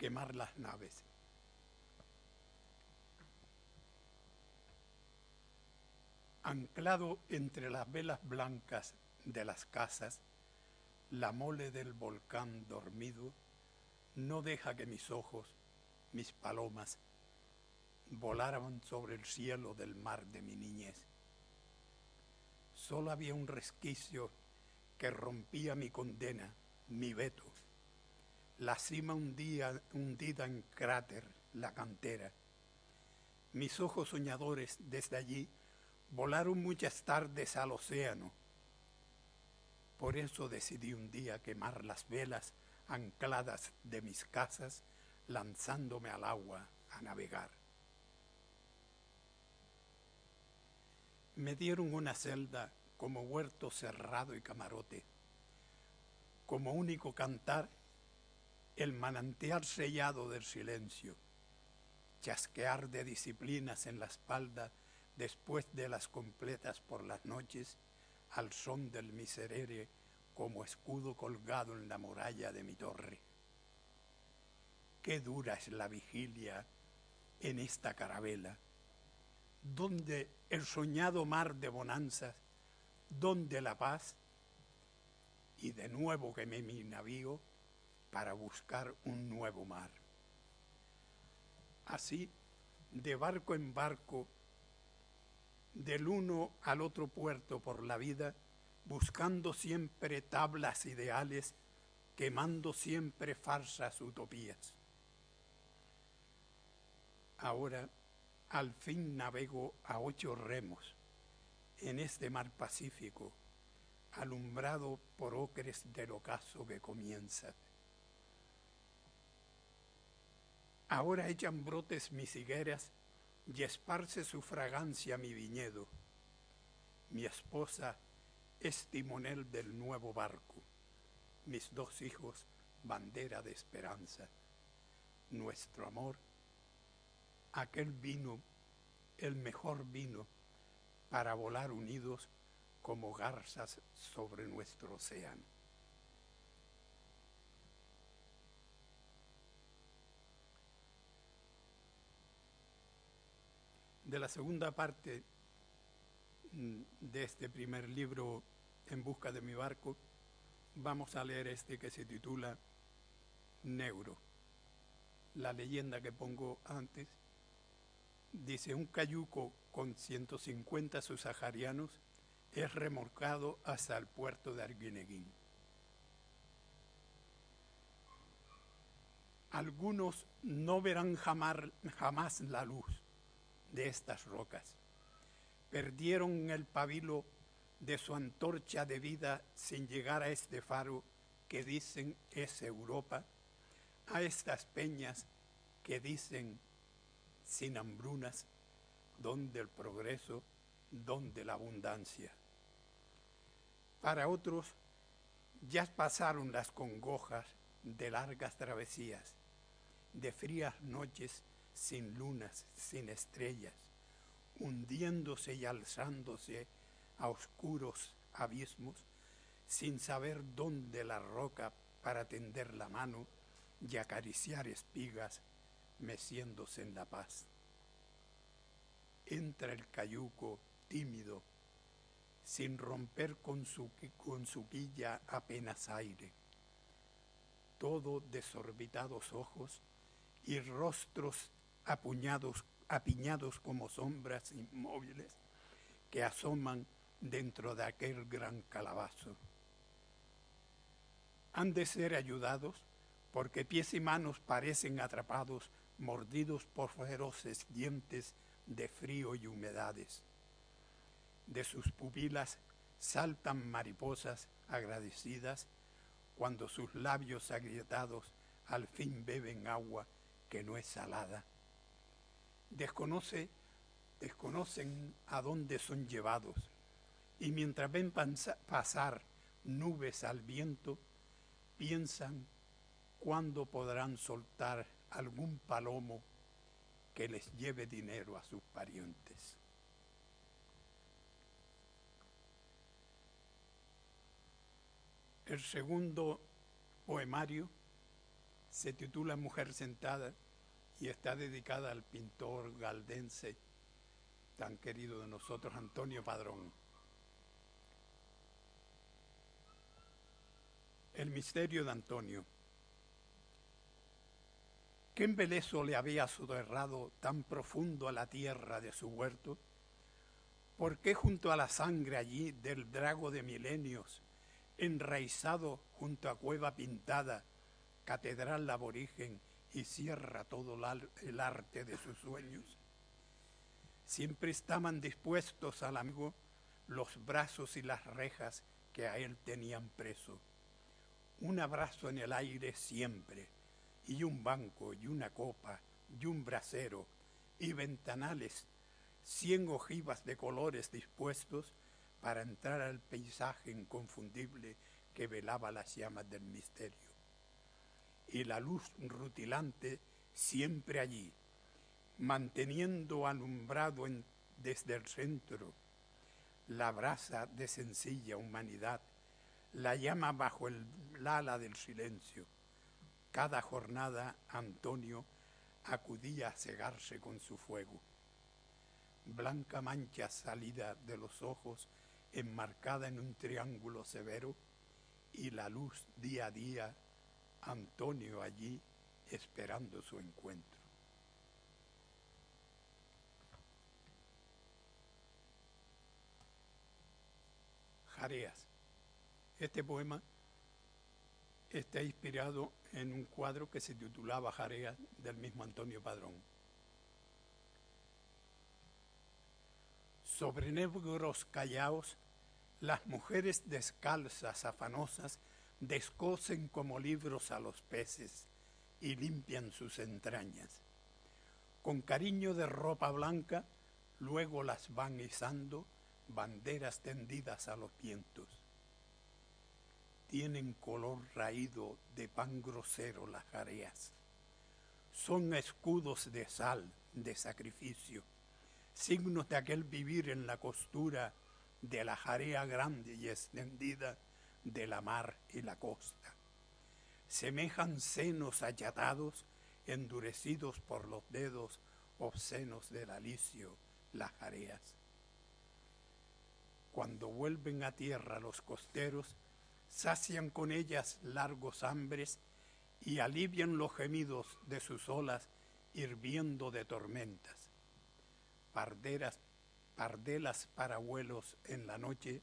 quemar las naves. Anclado entre las velas blancas de las casas, la mole del volcán dormido no deja que mis ojos, mis palomas, volaran sobre el cielo del mar de mi niñez. Solo había un resquicio que rompía mi condena, mi veto. La cima hundía, hundida en cráter, la cantera. Mis ojos soñadores desde allí volaron muchas tardes al océano. Por eso decidí un día quemar las velas ancladas de mis casas, lanzándome al agua a navegar. Me dieron una celda como huerto cerrado y camarote. Como único cantar, el manantial sellado del silencio, chasquear de disciplinas en la espalda después de las completas por las noches, al son del miserere como escudo colgado en la muralla de mi torre. Qué dura es la vigilia en esta carabela, donde el soñado mar de bonanzas, donde la paz, y de nuevo quemé mi navío para buscar un nuevo mar. Así, de barco en barco, del uno al otro puerto por la vida, buscando siempre tablas ideales, quemando siempre farsas utopías. Ahora, al fin navego a ocho remos en este mar pacífico, alumbrado por ocres del ocaso que comienza. Ahora echan brotes mis higueras y esparce su fragancia mi viñedo. Mi esposa es timonel del nuevo barco, mis dos hijos bandera de esperanza, nuestro amor, aquel vino, el mejor vino, para volar unidos como garzas sobre nuestro océano. De la segunda parte mm, de este primer libro, En busca de mi barco, vamos a leer este que se titula Neuro. La leyenda que pongo antes dice, un cayuco con 150 subsaharianos es remolcado hasta el puerto de Arguineguín. Algunos no verán jamás, jamás la luz de estas rocas. Perdieron el pabilo de su antorcha de vida sin llegar a este faro que dicen es Europa, a estas peñas que dicen sin hambrunas, donde el progreso, donde la abundancia. Para otros ya pasaron las congojas de largas travesías, de frías noches sin lunas, sin estrellas, hundiéndose y alzándose a oscuros abismos, sin saber dónde la roca para tender la mano y acariciar espigas, meciéndose en la paz. Entra el cayuco tímido, sin romper con su, con su quilla apenas aire, todo desorbitados ojos y rostros apuñados, apiñados como sombras inmóviles que asoman dentro de aquel gran calabazo. Han de ser ayudados porque pies y manos parecen atrapados, mordidos por feroces dientes de frío y humedades. De sus pupilas saltan mariposas agradecidas cuando sus labios agrietados al fin beben agua que no es salada desconoce, desconocen a dónde son llevados y mientras ven pasar nubes al viento, piensan cuándo podrán soltar algún palomo que les lleve dinero a sus parientes. El segundo poemario Se titula Mujer sentada y está dedicada al pintor galdense tan querido de nosotros, Antonio Padrón. El misterio de Antonio. ¿Qué embelezo le había soterrado tan profundo a la tierra de su huerto? ¿Por qué junto a la sangre allí del drago de milenios, enraizado junto a cueva pintada, catedral aborigen y cierra todo el arte de sus sueños? Siempre estaban dispuestos al amigo los brazos y las rejas que a él tenían preso. Un abrazo en el aire siempre, y un banco, y una copa, y un brasero, y ventanales, cien ojivas de colores dispuestos para entrar al paisaje inconfundible que velaba las llamas del misterio. Y la luz rutilante siempre allí, manteniendo alumbrado desde el centro la brasa de sencilla humanidad, la llama bajo el ala del silencio. Cada jornada Antonio acudía a cegarse con su fuego. Blanca mancha salida de los ojos, enmarcada en un triángulo severo, y la luz día a día, Antonio allí esperando su encuentro. Jareas. Este poema está inspirado en un cuadro que se titulaba Jareas del mismo Antonio Padrón. Sobre negros callaos, las mujeres descalzas, afanosas, descosen como libros a los peces y limpian sus entrañas. Con cariño de ropa blanca, luego las van izando banderas tendidas a los vientos. Tienen color raído de pan grosero las jareas. Son escudos de sal, de sacrificio, signos de aquel vivir en la costura de la jarea grande y extendida de la mar y la costa. Semejan senos achatados, endurecidos por los dedos obscenos del alicio, las jareas cuando vuelven a tierra los costeros, sacian con ellas largos hambres y alivian los gemidos de sus olas hirviendo de tormentas. Parderas, pardelas para vuelos en la noche,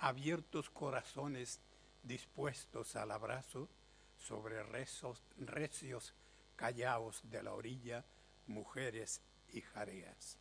abiertos corazones dispuestos al abrazo sobre rezos, recios callaos de la orilla, mujeres y jareas.